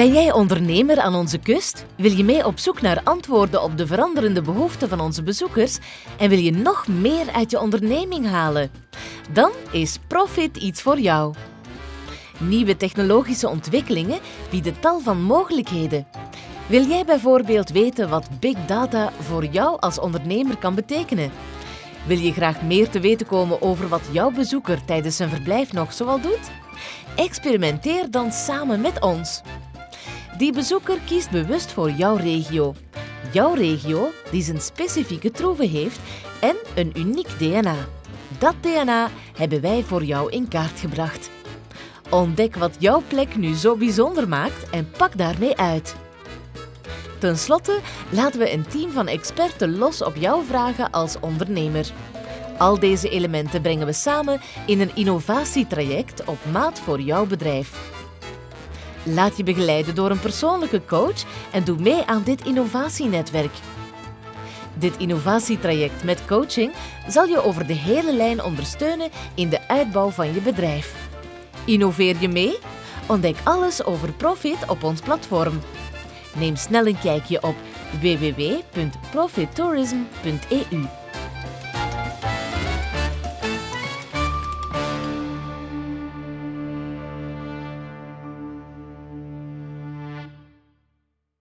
Ben jij ondernemer aan onze kust? Wil je mee op zoek naar antwoorden op de veranderende behoeften van onze bezoekers en wil je nog meer uit je onderneming halen? Dan is Profit iets voor jou. Nieuwe technologische ontwikkelingen bieden tal van mogelijkheden. Wil jij bijvoorbeeld weten wat big data voor jou als ondernemer kan betekenen? Wil je graag meer te weten komen over wat jouw bezoeker tijdens zijn verblijf nog zoal doet? Experimenteer dan samen met ons. Die bezoeker kiest bewust voor jouw regio. Jouw regio die zijn specifieke troeven heeft en een uniek DNA. Dat DNA hebben wij voor jou in kaart gebracht. Ontdek wat jouw plek nu zo bijzonder maakt en pak daarmee uit. Ten slotte laten we een team van experten los op jouw vragen als ondernemer. Al deze elementen brengen we samen in een innovatietraject op maat voor jouw bedrijf. Laat je begeleiden door een persoonlijke coach en doe mee aan dit innovatienetwerk. Dit innovatietraject met coaching zal je over de hele lijn ondersteunen in de uitbouw van je bedrijf. Innoveer je mee? Ontdek alles over Profit op ons platform. Neem snel een kijkje op www.profittourism.eu.